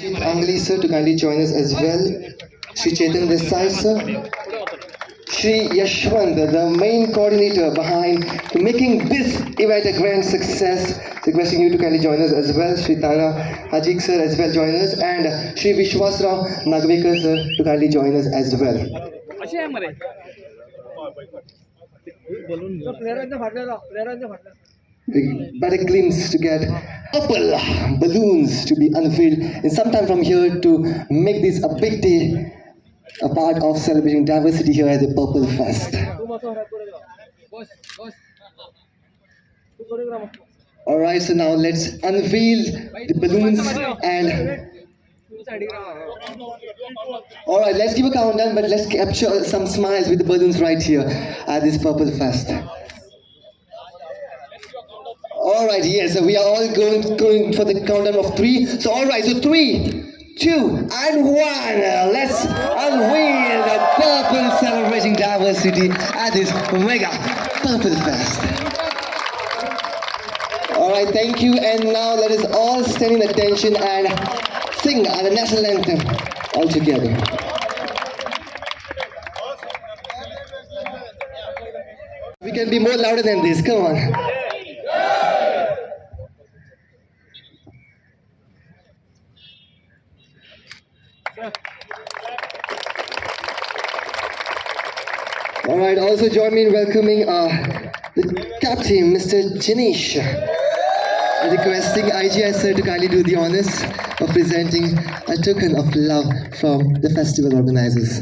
Team Angli sir to kindly join us as well. Sri Chetan Desai sir. Sri Yashwant, the main coordinator behind making this event a grand success. Requesting you to kindly join us as well. Sri Tana Hajik sir as well join us and Sri Vishwasrao Nagvekar sir to kindly join us as well glimpse to get purple balloons to be unveiled and sometime from here to make this a big day a part of celebrating diversity here at the Purple Fest. Alright, so now let's unveil the balloons and Alright, let's give a countdown, but let's capture some smiles with the balloons right here at this Purple Fest. Alright, yes, so we are all going going for the countdown of three. So alright, so three, two, and one. Uh, let's unveil the Purple celebrating diversity at this mega Purple Fest. Alright, thank you. And now let us all stand in attention and sing our national anthem all together. We can be more louder than this. Come on. All right, also join me in welcoming uh, the captain, Mr. Janish. Requesting IGI sir to kindly do the honors of presenting a token of love from the festival organizers.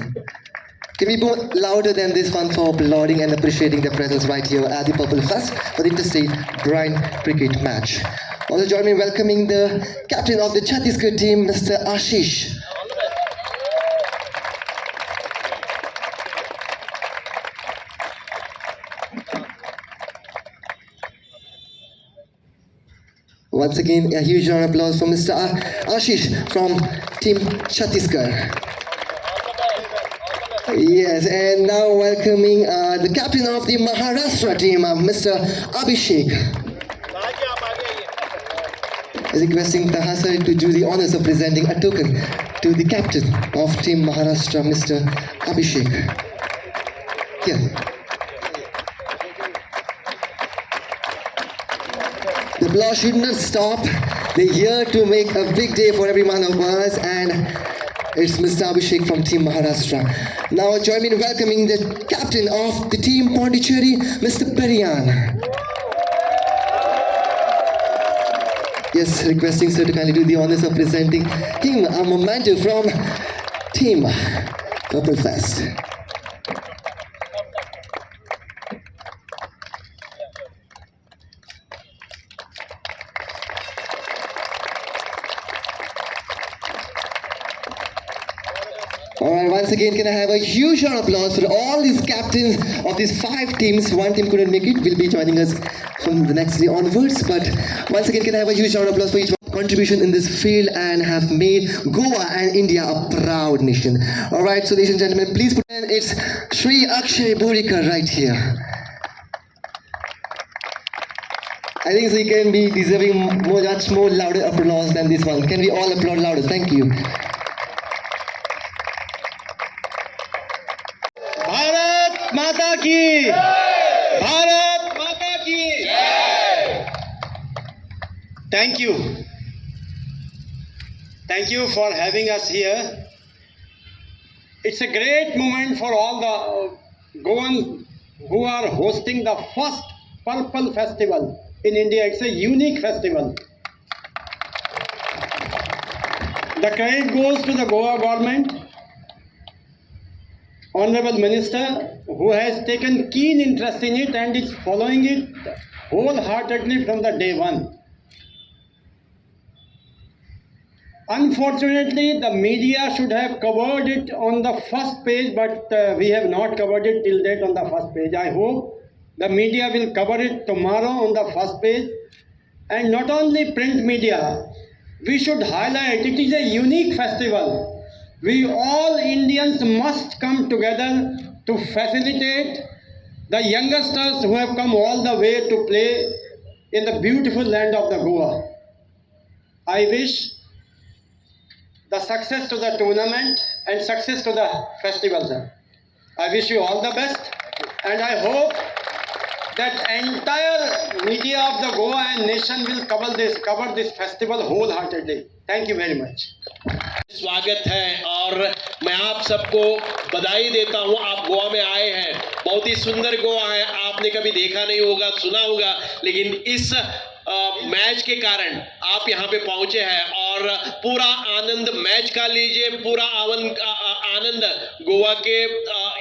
Can we be louder than this one for applauding and appreciating their presence right here at the Purple Fest for the interstate blind cricket match? Also join me in welcoming the captain of the Chhattisgarh team, Mr. Ashish. Once again, a huge round of applause for Mr. Ashish from Team Chhattisgarh. Yes, and now welcoming uh, the captain of the Maharashtra team, uh, Mr. Abhishek. Is requesting Tahasar to do the honors of presenting a token to the captain of Team Maharashtra, Mr. Abhishek. Here. Applause should not stop. They're here to make a big day for every one of us, and it's Mr. Abhishek from Team Maharashtra. Now join me in welcoming the captain of the team Pondicherry, Mr. Periyan. Yes, requesting sir to kindly do the honors of presenting him a memento from Team Purple Fest. Alright, once again, can I have a huge round of applause for all these captains of these five teams? One team couldn't make it, will be joining us from the next day onwards. But once again, can I have a huge round of applause for each contribution in this field and have made Goa and India a proud nation. Alright, so ladies and gentlemen, please put in it's Sri Akshay Burikar right here. I think he can be deserving much more louder applause than this one. Can we all applaud louder? Thank you. माता की भारत माता की thank you thank you for having us here it's a great moment for all the goans who are hosting the first purple festival in india it's a unique festival the credit goes to the goa government Honorable Minister, who has taken keen interest in it and is following it wholeheartedly from the day one. Unfortunately, the media should have covered it on the first page, but uh, we have not covered it till date on the first page. I hope the media will cover it tomorrow on the first page. And not only print media, we should highlight it is a unique festival We all Indians must come together to facilitate the youngsters who have come all the way to play in the beautiful land of the Goa. I wish the success to the tournament and success to the festival, sir. I wish you all the best, and I hope that entire media of the Goa and nation will cover this cover this festival wholeheartedly. Thank you very much. स्वागत है और मैं आप सबको बधाई देता हूँ। आप गोवा में आए हैं। बहुत ही सुंदर गोवा है। आपने कभी देखा नहीं होगा, सुना होगा, लेकिन इस मैच के कारण आप यहाँ पे पहुँचे हैं और पूरा आनंद मैच का लीजिए, पूरा आनंद गोवा के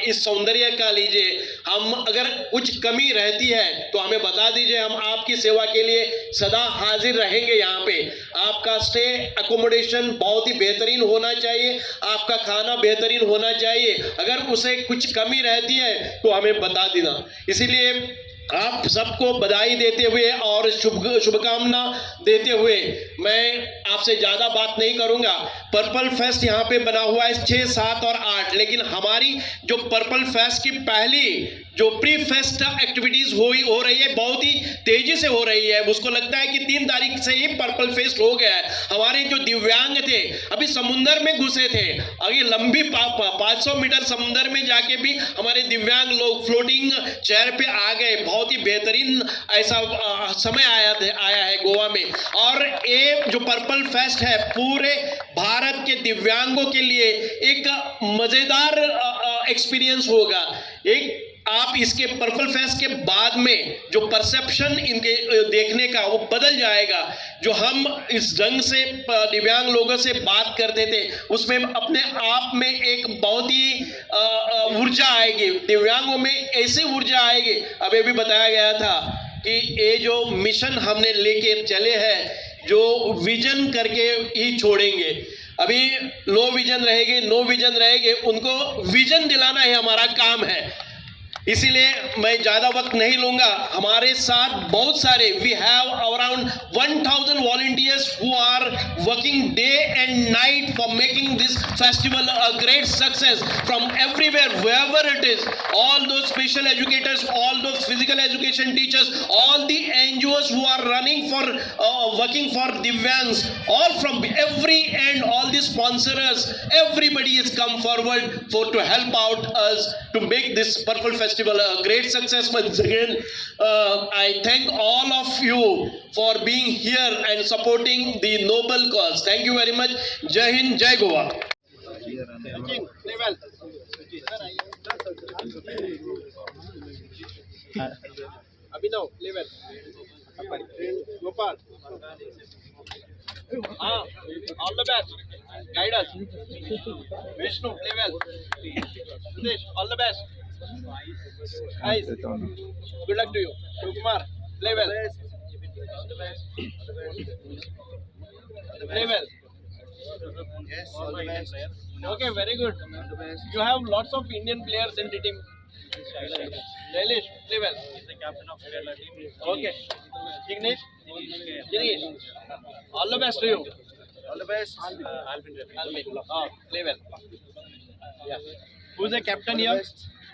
इस सौंदर्य का लीजिए। हम अगर कुछ कमी रहती है तो हमें बता दीजिए, हम आपकी सेवा के लिए सदा हाजिर रहेंगे यहाँ पे। आपका स्टे अकोमोडेशन बहुत ही बेहतरीन होना चाहिए। आपका खाना बेहतरीन होना चाहिए। अगर उसे कुछ कमी रहती है तो हमें बता देना। इसीलिए आप सबको बधाई देते हुए और शुभ, शुभकामना देते हुए मैं आपसे ज़्यादा बात नहीं करूँगा। पर्पल फेस्ट यहाँ पे बना हुआ है छः सात और आठ, लेकिन हमारी जो पर्पल फेस्ट की पहली जो प्री फेस्ट एक्टिविटीज़ हुई हो रही है, बहुत ही तेज़ी से हो रही है। उसको लगता है कि तीन तारीख से ही पर्पल फेस्ट हो गया है। हमारे जो दिव्यांग थे, अभी समुंदर में घुसे थे। अभी लंबी पाँच सौ मीटर समुंदर में जाके भी हमारे दिव्यांग लोग फ्लोटिंग चेयर पे आ गए। बहुत ही बेहतरीन ऐसा समय आया आया है गोवा में। और ये जो पर्पल फेस्ट है, पूरे भारत के दिव्यांगों के लिए एक मज़ेदार एक्सपीरियंस होगा। एक आप इसके पर्पल फेस्ट के बाद में जो परसेप्शन इनके देखने का, वो बदल जाएगा। जो हम इस ढंग से दिव्यांग लोगों से बात करते थे, उसमें अपने आप में एक बहुत ही ऊर्जा आएगी। दिव्यांगों में ऐसी ऊर्जा आएगी। अभी भी बताया गया था कि ये जो मिशन हमने लेके चले हैं, जो विजन करके ही छोड़ेंगे। अभी लो विजन रहेंगे, नो विजन रहेंगे, उनको विजन दिलाना ही हमारा काम है। इसीलिए मैं ज़्यादा वक्त नहीं लूँगा। हमारे साथ बहुत सारे we have around 1000 volunteers who are working day and night for making this festival a great success from everywhere wherever it is all those special educators all those physical education teachers all the an who are running for working for divyangs all from every and all the sponsorers everybody is come forward for to help out us to make this purple festival festival, a great success once again. Uh, I thank all of you for being here and supporting the noble cause. Thank you very much. Jai Hind, Jai Goa. Abhinav, level. Gopal. Ah, all the best. Guide us. Vishnu, level. Sudesh, all the best guys good luck to you Shiv play well play well Yes, all the best. okay very good you have lots of indian players in the team Jailesh, play well. Okay. Jignesh? Jignesh? All the best to you. All the best. Uh, Alvin. Oh, play well. Yeah. Who's the captain here?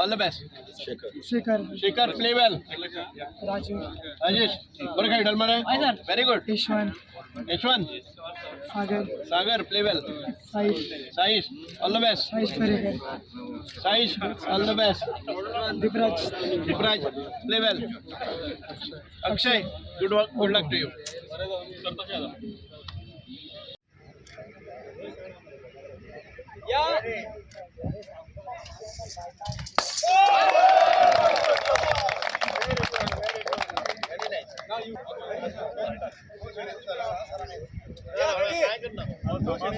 All the best Shekhar Shekhar play well Raju Rajesh और क्या हिडल मरे very good Yashwant Yashwant Sagar Sagar play well Saish Saish all the best Saish Parekar Saish all the best Deepraj Deepraj play well Akshay good good luck to you Outside 三个呢我走过